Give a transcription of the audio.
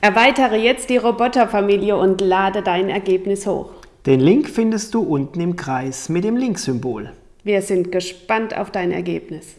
Erweitere jetzt die Roboterfamilie und lade dein Ergebnis hoch. Den Link findest du unten im Kreis mit dem Linksymbol. Wir sind gespannt auf dein Ergebnis.